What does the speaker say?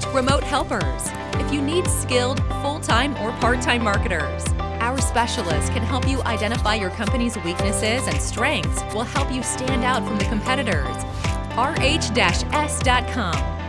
dispatch remote helpers. If you need skilled, full-time or part-time marketers, our specialists can help you identify your company's weaknesses and strengths will help you stand out from the competitors. rh-s.com